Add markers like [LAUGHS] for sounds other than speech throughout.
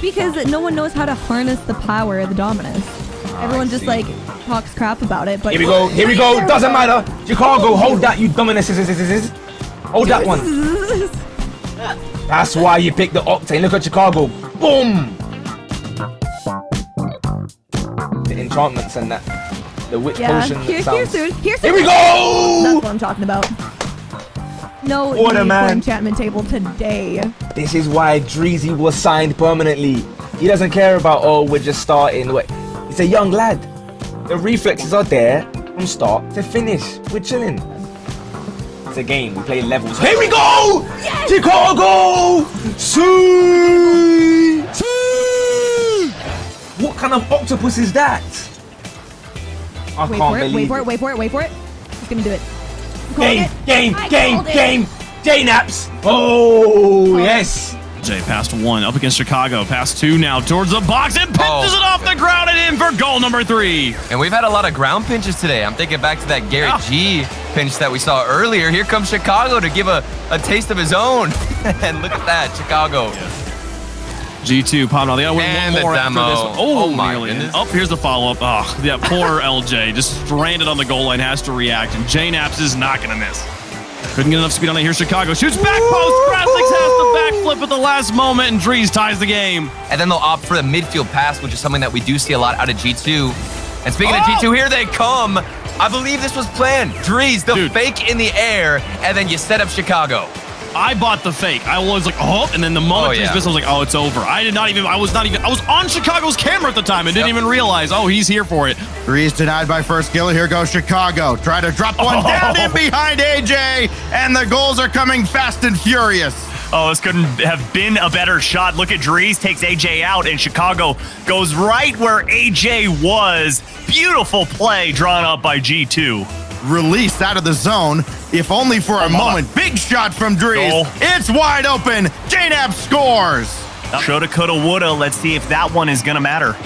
because no one knows how to harness the power of the Dominus. Ah, Everyone just see. like talks crap about it, but Here we go. Here we go. Doesn't matter. Chicago, hold that, you dominus. Hold that one. That's why you picked the Octane. Look at Chicago. Boom. The enchantments and that. The witch yeah, potion here, here soon, here soon. Here we go. That's what I'm talking about. No need man. for enchantment table today. This is why Dreezy was signed permanently. He doesn't care about, oh, we're just starting. Wait, He's a young lad. The reflexes are there from start to finish. We're chilling. It's a game. We play levels. Here we go! Chicago! See! What kind of octopus is that? I Wait can't for it, believe wait for it, wait for it, wait for it. He's gonna do it. I'm Game, it. game, I game, game. JKnaps. Oh, yes. Jay past one, up against Chicago. Past two now towards the box and pinches Oh. it off the ground and in for goal number three. And we've had a lot of ground pinches today. I'm thinking back to that Garrett Yeah. G pinch that we saw earlier. Here comes Chicago to give a, a taste of his own. [LAUGHS] and look at that, Chicago. G2 popping on the other And one more after this. Oh, Oh my nearly. goodness. Oh, here's the follow up. Oh, ah, yeah, poor [LAUGHS] LJ just stranded on the goal line, has to react, and JKnaps is not gonna miss. Couldn't get enough speed on it. Here's Chicago. Shoots back post. Krasniks has the backflip at the last moment, and Dreaz ties the game. And then they'll opt for the midfield pass, which is something that we do see a lot out of G2. And speaking of Oh! G2, here they come. I believe this was planned. Dreaz, the Dude. fake in the air, and then you set up Chicago. I bought the fake. I was like, oh, and then the moment Oh, Dreaz yeah. missed, I was like, oh, it's over. I did not even, I was not even, I was on Chicago's camera at the time and didn't Yep. even realize, oh, he's here for it. Breeze denied by first kill. Here goes Chicago. Try to drop one oh. down in behind AJ, and the goals are coming fast and furious. Oh, this couldn't have been a better shot. Look at Dreaz takes AJ out, and Chicago goes right where AJ was. Beautiful play drawn up by G2. Released out of the zone, if only for a moment. Big shot from Dreaz. Goal. It's wide open. JNAP scores. Shoulda, coulda, woulda. Let's see if that one is gonna matter.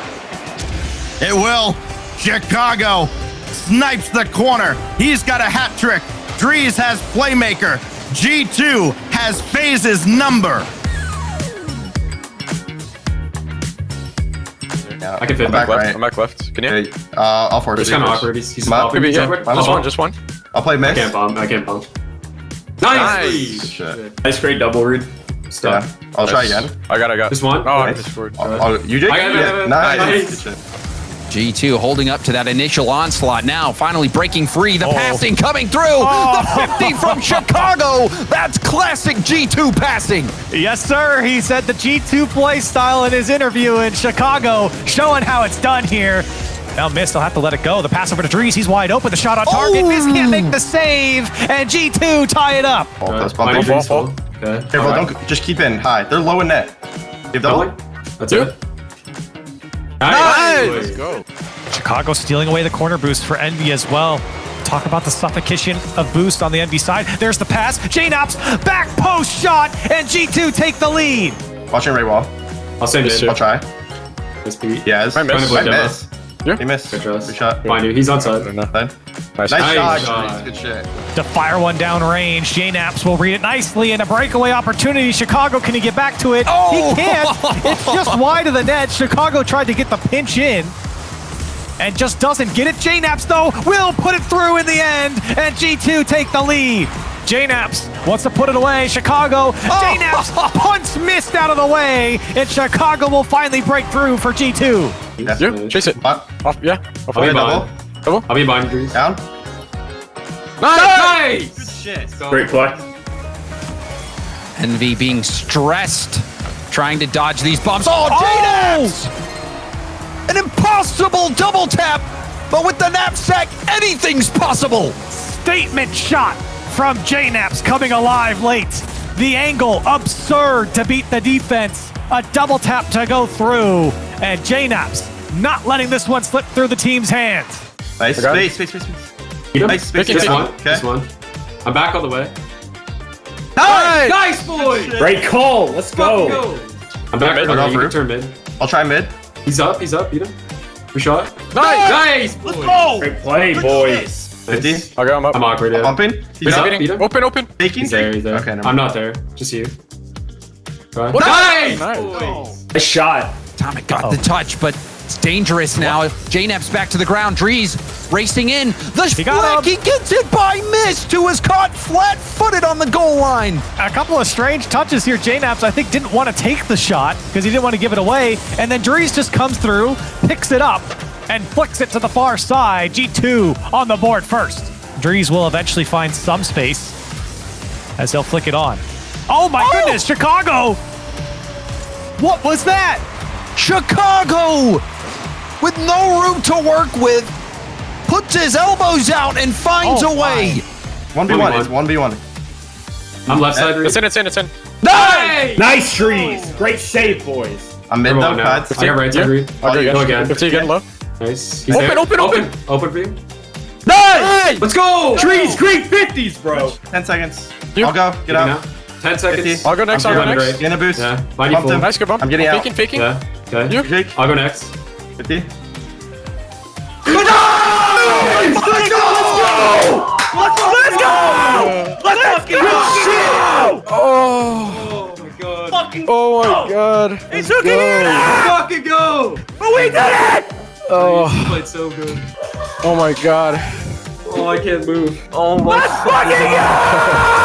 It will. Chicago snipes the corner. He's got a hat trick. Dreaz has playmaker. G2 has phases number. I can fit I'm back back right. I'm back left. Can you? Okay, uh, I'll force It's kind of awkward. He's, he's Come on. Maybe, yeah. awkward. One, one, just one. I'll play I can't bomb. I can't bomb. Nice. Nice. Shit. Nice great double read. Yeah. I'll try again. I got. I got. Just one. Oh, I Nice. just scored. Oh, oh, you did? I got it, I got Yeah. it. Nice. Nice. Good shit. G2 holding up to that initial onslaught now, finally breaking free. The Oh. passing coming through. The 50 from [LAUGHS] Chicago. That's classic G2 passing. Yes, sir. He said the G2 play style in his interview in Chicago, showing how it's done here. Now missed, I'll have to let it go. The pass over to Dreaz, he's wide open. The shot on target. Miz can't make the save, and G2 tie it up. Ball, plus Mighty bump. Dreams. Okay. Careful, don't just keep in high. They're low in net. Give Double. double. That's it. Nice. Let's go. Chicago stealing away the corner boost for Envy as well. Talk about the suffocation of boost on the Envy side. There's the pass. JKnaps, back post shot, and G2 take the lead. Watching Ray Wall. I'll send it. I'll try. Let's beat. Yes. Might miss. Might Might miss. Yeah. He missed. Good trust. Good shot. Mind you, he's on side. Side. Nice. Nice, Nice shot. shot. Good shit. To fire one down range, JKnaps will read it nicely and a breakaway opportunity. Chicago, can he get back to it? Oh! He can't. It's just [LAUGHS] wide of the net. Chicago tried to get the pinch in and just doesn't get it. JKnaps, though, will put it through in the end, and G2 take the lead. JKnaps wants to put it away. Chicago, oh! JKnaps, [LAUGHS] punch missed out of the way, and Chicago will finally break through for G2. Yeah. Yeah. Chase it. What? Oh, Off. Yeah. Off. I'll be double. double. Double. I'll be behind you, Dreaz. Down. Nice. Good shit. Great play. Envy being stressed, trying to dodge these bombs. Oh, JKnaps! An impossible double tap, but with the knapsack, anything's possible. Statement shot from JKnaps coming alive late. The angle absurd to beat the defense. A double tap to go through. And JKnaps not letting this one slip through the team's hands. Nice. I got it. Space, space, space, space. Beat him. Nice space. This one. Okay. This one. I'm back all the way. Nice. Nice, boy. Great call. Let's Go. go. I'm back. Mid, Okay, I'll you can turn mid. I'll try mid. He's up. He's up. Beat him. We shot. Nice. Nice. Let's go. Great oh, play, boys. 50. Okay, I'm up. I'm awkward. Yeah. Bumping. He's He's up. up. Beat him. Open, open. Taking. He's there. He's there. Okay, I'm not there. Just you. Right. Nice. Nice. boys. A shot. Atomic got the oh. touch, but it's dangerous now. JNap's back to the ground. Dreaz racing in. The He flick. He gets it by Mist, who was caught flat-footed on the goal line. A couple of strange touches here. JKnaps, I think, didn't want to take the shot because he didn't want to give it away. And then Dreaz just comes through, picks it up, and flicks it to the far side. G2 on the board first. Dreaz will eventually find some space as he'll flick it on. Oh my oh! goodness, Chicago! What was that? Chicago, with no room to work with, puts his elbows out and finds Oh a way. One v one. It's one v one. I'm left side. It's in, it's in, it's in. Nice! Nice trees. Great save, boys. I'm mid Come though. now. Pads. I got right side read. Oh, you Go got- again. If you getting low. Nice. He's Open, there. open, open. Open, open for you. Nice! Let's go! Trees, great 50s, bro. Ten seconds. You- I'll go. Get Give me out. 10 seconds. 50. I'll go next, I'm I'll go next. right. Get a boost. Yeah. Body Bumped full. him. Nice, good bump. I'm getting out. Faking, faking. Yeah. Okay. You? Jake. I'll go next. 50. Oh my god. Fucking go. oh my god. He took it in! Fucking go! Oh, we did it! He Oh, oh. played so good. oh my god. Oh, I can't move. Oh my Let's fucking go!